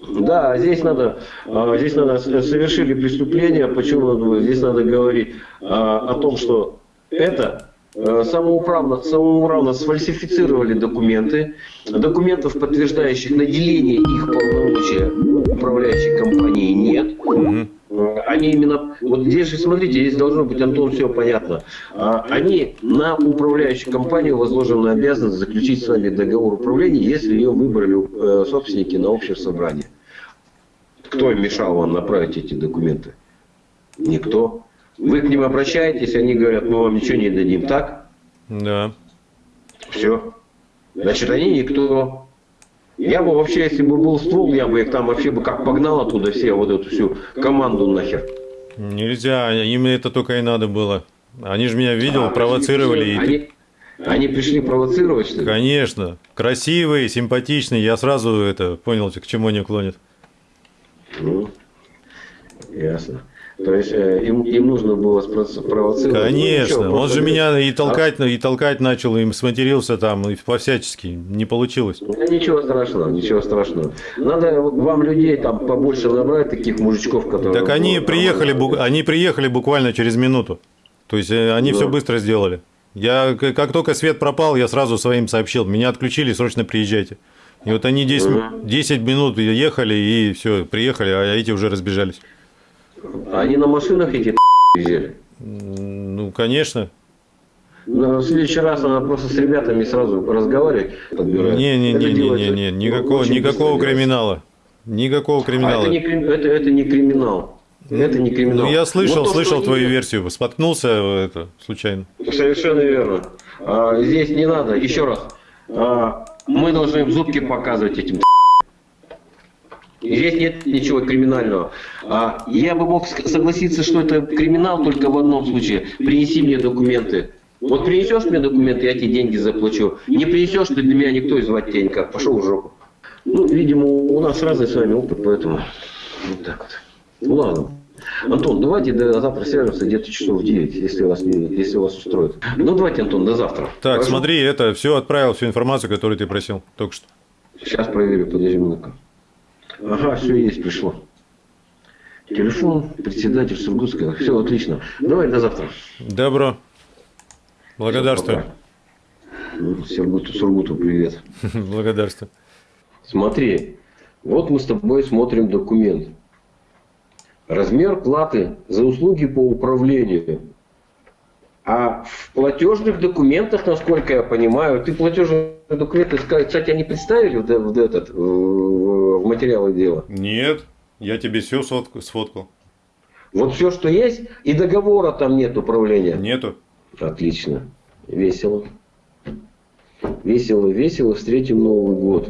Да, здесь надо, а, здесь надо совершили преступление. Почему здесь надо говорить а, о том, что это Э, самоуправно, самоуправно сфальсифицировали документы, документов, подтверждающих наделение их полномочия управляющей компании нет. Они именно, вот здесь же, смотрите, здесь должно быть, Антон, все понятно. А, они на управляющую компанию возложены обязанность заключить с вами договор управления, если ее выбрали э, собственники на общее собрание. Кто мешал вам направить эти документы? Никто. Вы к ним обращаетесь, они говорят, мы вам ничего не дадим, так? Да. Все. Значит, они никто. Я бы вообще, если бы был ствол, я бы их там вообще бы как погнал оттуда все, вот эту всю команду нахер. Нельзя, им это только и надо было. Они же меня видел, а, провоцировали. Они, и... они пришли провоцировать, что ли? Конечно. Красивые, симпатичные. Я сразу это понял, к чему они клонят. Ну, Ясно. То есть э, им, им нужно было спровоцировать. Конечно, ну, он же меня и толкать, а? и толкать начал, и сматерился там, и по-всячески. Не получилось. ничего страшного, ничего страшного. Надо вам людей там побольше набрать, таких мужичков, которые... Так они приехали, они приехали буквально через минуту. То есть э, они да. все быстро сделали. Я, как только свет пропал, я сразу своим сообщил. Меня отключили, срочно приезжайте. И вот они 10, 10 минут ехали, и все, приехали, а эти уже разбежались. Они на машинах эти [laughs] взяли? Ну, конечно. Но в следующий раз надо просто с ребятами сразу разговаривать, подбирать. Не, не, не, не, не, не, никакого, никакого криминала. Никакого криминала. А это, не, это, это не криминал. Это не криминал. Ну, я слышал, вот то, слышал твою они... версию. Споткнулся это случайно. Совершенно верно. А, здесь не надо. Еще раз. А, мы должны в зубки показывать этим Здесь нет ничего криминального. А я бы мог согласиться, что это криминал только в одном случае. Принеси мне документы. Вот принесешь мне документы, я тебе деньги заплачу. Не принесешь, ты для меня никто и звать тебя никак. Пошел в жопу. Ну, видимо, у нас разный с вами опыт, поэтому вот так вот. Ладно. Антон, давайте до завтра свяжемся где-то часов в 9, если вас, не, если вас устроит. Ну, давайте, Антон, до завтра. Так, Хорошо? смотри, это все отправил, всю информацию, которую ты просил только что. Сейчас проверю, подожди минутку. Ага, все есть, пришло. Телефон, председатель Сургутская. Все, отлично. Давай до завтра. Добро. Благодарствую. Ну, Сургуту, Сургуту привет. [laughs] Благодарствую. Смотри, вот мы с тобой смотрим документ. Размер платы за услуги по управлению. А в платежных документах, насколько я понимаю, ты платежные документы, кстати, они представили в, в, этот, в материалы дела? Нет, я тебе все сфоткал. Вот все, что есть, и договора там нет управления? Нету. Отлично. Весело. Весело, весело. Встретим Новый год.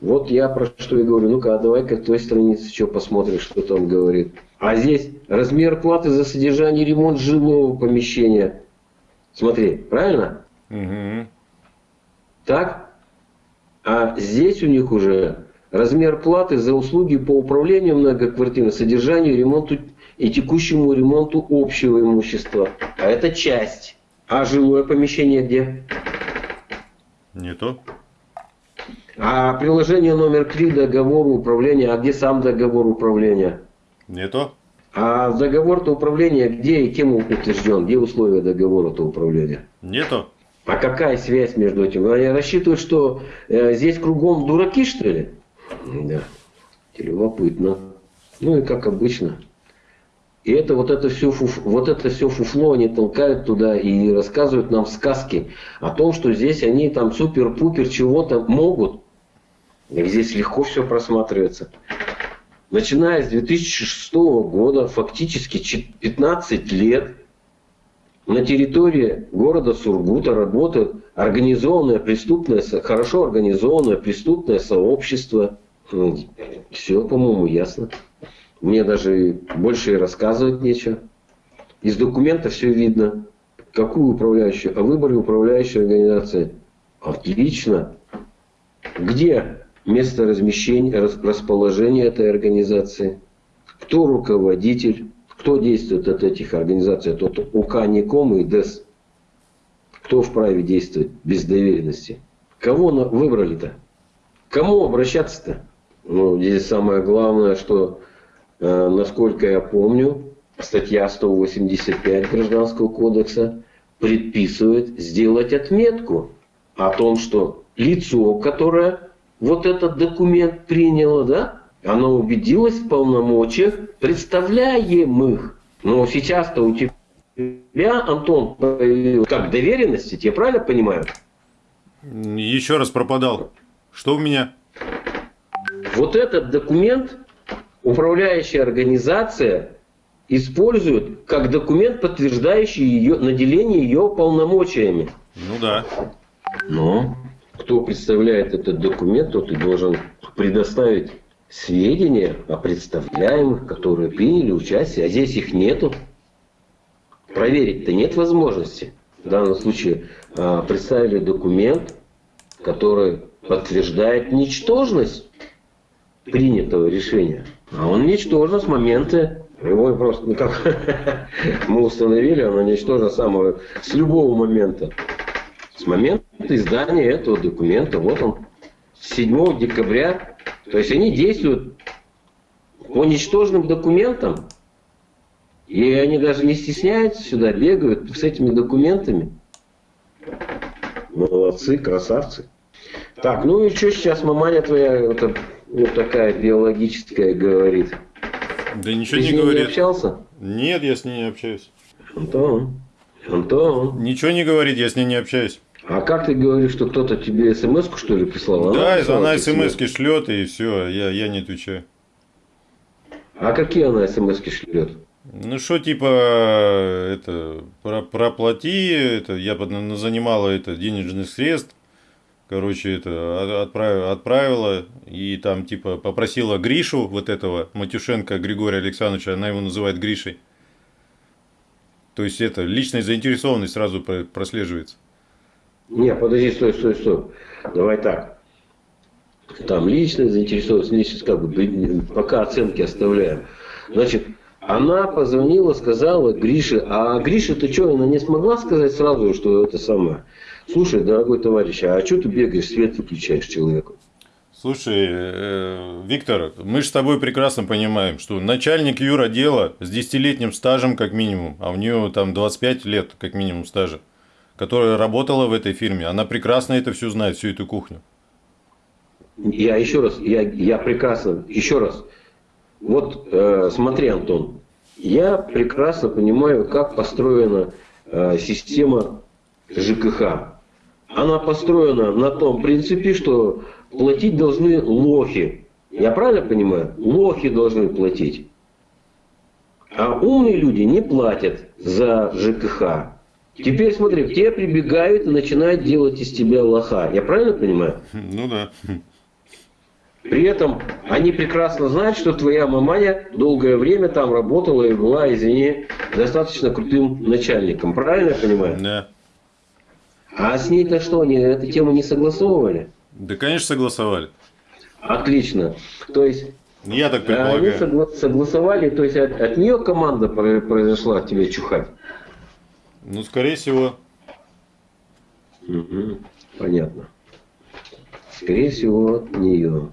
Вот я про что и говорю. Ну-ка, а давай-ка той странице что посмотрим, что там говорит. А здесь размер платы за содержание и ремонт жилого помещения. Смотри, правильно? Угу. Так? А здесь у них уже размер платы за услуги по управлению многоквартирным, содержанию, ремонту и текущему ремонту общего имущества. А это часть. А жилое помещение где? Не то. А приложение номер 3 договору управления, а где сам договор управления? Не то. А договор-то управления где и кем утвержден? Где условия договора-то управления? Не то. А какая связь между этим? Они рассчитывают, что э, здесь кругом дураки, что ли? Да. Любопытно. Ну и как обычно. И это вот это все, фуф, вот это все фуфло они толкают туда и рассказывают нам сказки о том, что здесь они там супер-пупер чего-то могут. Здесь легко все просматривается. Начиная с 2006 года, фактически 15 лет, на территории города Сургута работает организованное преступное, хорошо организованное преступное сообщество. Все, по-моему, ясно. Мне даже больше и рассказывать нечего. Из документа все видно. Какую управляющую? О выборе управляющей организации. Отлично. Где место размещения, расположения этой организации? Кто руководитель? Кто действует от этих организаций? Тот УК, НИКОМ и ДЭС. Кто вправе действовать без доверенности? Кого выбрали-то? Кому обращаться-то? Ну, здесь самое главное, что Э, насколько я помню, статья 185 Гражданского кодекса предписывает сделать отметку о том, что лицо, которое вот этот документ приняло, да, оно убедилось в полномочиях представляемых. Но сейчас-то у тебя, Антон, как доверенности, тебе правильно понимаю? Еще раз пропадал. Что у меня? Вот этот документ управляющая организация использует как документ, подтверждающий ее, наделение ее полномочиями. Ну да. Но кто представляет этот документ, тот и должен предоставить сведения о представляемых, которые приняли участие, а здесь их нету. Проверить-то нет возможности. В данном случае а, представили документ, который подтверждает ничтожность принятого решения. А он ничтожен с момента его просто, ну как [laughs] мы установили, оно ничтожно самого, с любого момента. С момента издания этого документа, вот он, 7 декабря. То есть они действуют по ничтожным документам. И они даже не стесняются сюда, бегают с этими документами. Молодцы, красавцы. Так, ну и что сейчас маманя твоя, вот, вот такая биологическая, говорит? Да ничего Ты не говорит. не общался? Нет, я с ней не общаюсь. Антон, Антон. Ничего не говорит, я с ней не общаюсь. А как ты говоришь, что кто-то тебе смс что ли прислал? Да, она, она смс шлет и все, я, я не отвечаю. А какие она смс шлет? Ну что, типа, это, про, проплати, это, я занимала это денежных средств, короче, это отправила, отправила, и там, типа, попросила Гришу, вот этого, Матюшенко Григория Александровича, она его называет Гришей. То есть, это, личная заинтересованность сразу прослеживается. Не, подожди, стой, стой, стой. Давай так. Там личная заинтересованность, личность, как бы, пока оценки оставляем. Значит, она позвонила, сказала Грише, а Гриша-то что, она не смогла сказать сразу, что это самое? Слушай, дорогой товарищ, а что ты бегаешь, свет выключаешь человеку? Слушай, э, Виктор, мы же с тобой прекрасно понимаем, что начальник юродела с десятилетним стажем как минимум, а у нее там 25 лет как минимум стажа, которая работала в этой фирме, она прекрасно это все знает, всю эту кухню. Я еще раз, я, я прекрасно, еще раз, вот э, смотри, Антон, я прекрасно понимаю, как построена э, система ЖКХ. Она построена на том принципе, что платить должны лохи. Я правильно понимаю? Лохи должны платить. А умные люди не платят за ЖКХ. Теперь смотри, к тебе прибегают и начинают делать из тебя лоха. Я правильно понимаю? Ну да. При этом они прекрасно знают, что твоя маманя долгое время там работала и была, извини, достаточно крутым начальником. Правильно я понимаю? Да. А с ней-то что, они эту тему не согласовывали? Да, конечно, согласовали. Отлично. То есть я так предполагаю. Они согла- согласовали, то есть от, от нее команда произошла тебе чухать? Ну, скорее всего. Угу. Понятно. Скорее всего, от нее.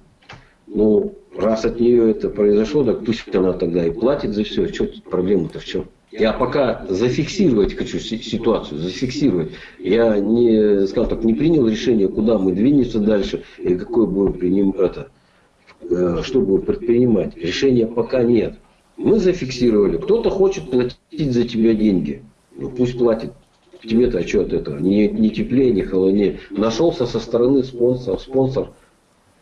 Ну, раз от нее это произошло, так пусть она тогда и платит за все. Что проблема-то в чем? Я пока зафиксировать хочу ситуацию, зафиксировать. Я не, скажем так, не принял решение, куда мы двинемся дальше и какое будем принимать это, э, что будем предпринимать. Решения пока нет. Мы зафиксировали. Кто-то хочет платить за тебя деньги. Ну, пусть платит. Тебе-то а что от этого? Ни, ни теплее, ни холоднее. Нашелся со стороны спонсор, спонсор –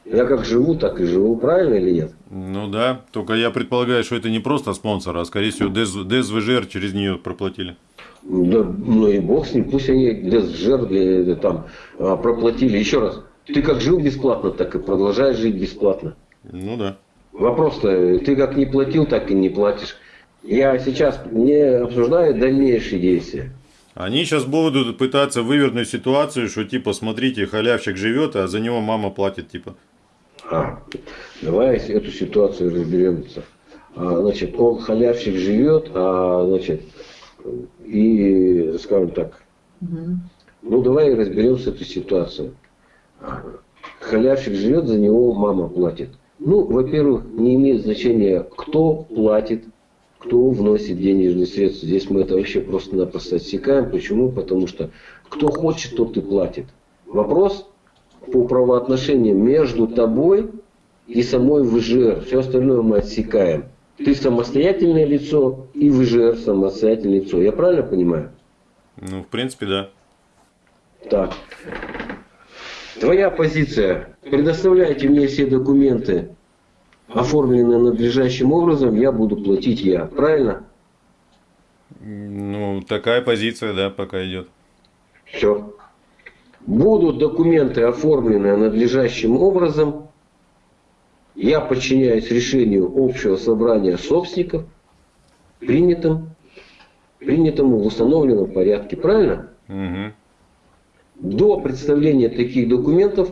я как живу, так и живу, правильно или нет? Ну да, только я предполагаю, что это не просто спонсор, а скорее всего ДСВЖР через нее проплатили. Да, ну и бог с ним, пусть они ДСВЖР там а, проплатили. Еще раз, ты как жил бесплатно, так и продолжаешь жить бесплатно. Ну да. Вопрос-то, ты как не платил, так и не платишь. Я сейчас не обсуждаю дальнейшие действия. Они сейчас будут пытаться вывернуть ситуацию, что типа, смотрите, халявщик живет, а за него мама платит, типа. А, давай эту ситуацию разберемся. А, значит, он халявщик живет, а, значит, и, скажем так, угу. ну давай разберем с этой ситуацией. Халявщик живет, за него мама платит. Ну, во-первых, не имеет значения, кто платит, кто вносит денежные средства. Здесь мы это вообще просто-напросто отсекаем. Почему? Потому что кто хочет, тот и платит. Вопрос по правоотношениям между тобой и самой ВЖР. Все остальное мы отсекаем. Ты самостоятельное лицо и ВЖР самостоятельное лицо. Я правильно понимаю? Ну, в принципе, да. Так. Твоя позиция. Предоставляйте мне все документы, оформленные надлежащим образом, я буду платить я. Правильно? Ну, такая позиция, да, пока идет. Все. Будут документы оформлены надлежащим образом. Я подчиняюсь решению общего собрания собственников, принятым, принятому в установленном порядке. Правильно? Угу. До представления таких документов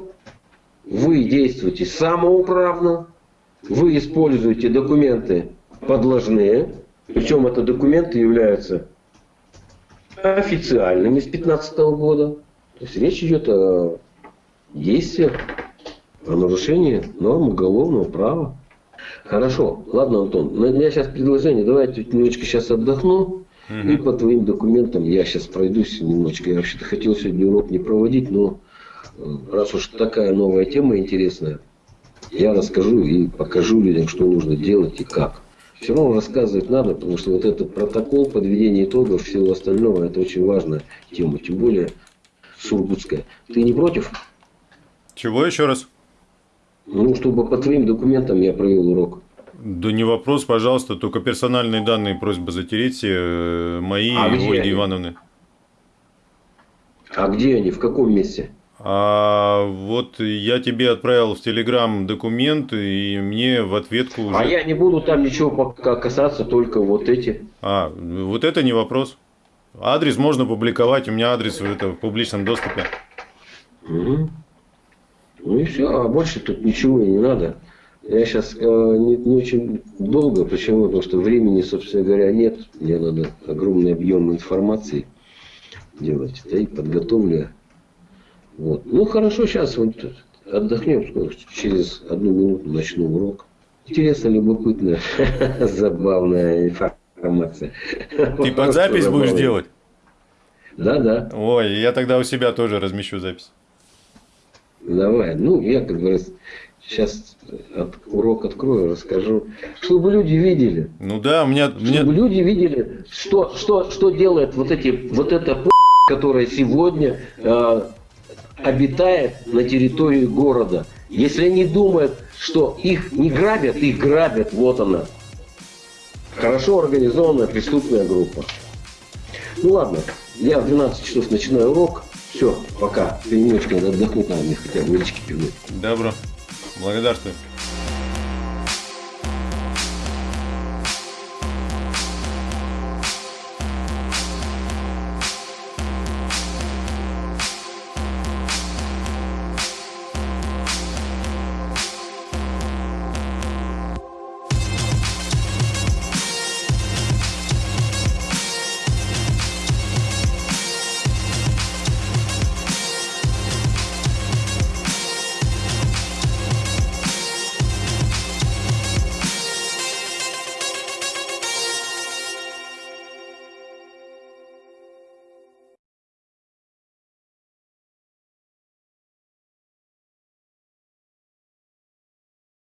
вы действуете самоуправно, вы используете документы подложные, причем это документы являются официальными с 2015 года. То есть речь идет о действиях, о нарушении норм уголовного права. Хорошо, ладно, Антон, у меня сейчас предложение, давайте немножечко сейчас отдохну, угу. и по твоим документам я сейчас пройдусь немножечко. Я вообще-то хотел сегодня урок не проводить, но э, раз уж такая новая тема интересная, я расскажу и покажу людям, что нужно делать и как. Все равно рассказывать надо, потому что вот этот протокол подведения итогов, всего остального, это очень важная тема, тем более сургутская. Ты не против? Чего еще раз? Ну, чтобы по твоим документам я провел урок. Да не вопрос, пожалуйста, только персональные данные просьба затереть э, мои а и Ольги? Ивановны. А где они, в каком месте? А вот я тебе отправил в Телеграм документ, и мне в ответку уже... А я не буду там ничего пока касаться, только вот эти. А, вот это не вопрос. Адрес можно публиковать, у меня адрес в, это, в публичном доступе. Угу. Ну и все, а больше тут ничего и не надо. Я сейчас э, не, не очень долго, почему? Потому что времени, собственно говоря, нет. Мне надо огромный объем информации делать. Да и подготовлю вот. Ну хорошо, сейчас вот отдохнем, через одну минуту начну урок. Интересно, любопытно, [laughs] забавная информация. Ты под запись будешь делать? Да, да. Ой, я тогда у себя тоже размещу запись. Давай. Ну, я, как говорится, сейчас от, урок открою, расскажу, чтобы люди видели. Ну да, у меня... Чтобы люди видели, что, что, что делает вот эти, вот эта которая сегодня э, обитает на территории города. Если они думают, что их не грабят, их грабят, вот она. Хорошо организованная преступная группа. Ну ладно, я в 12 часов начинаю урок. Все, пока. Надо отдохнуть, надо мне хотя бы водички пивнуть. Добро. Благодарствую.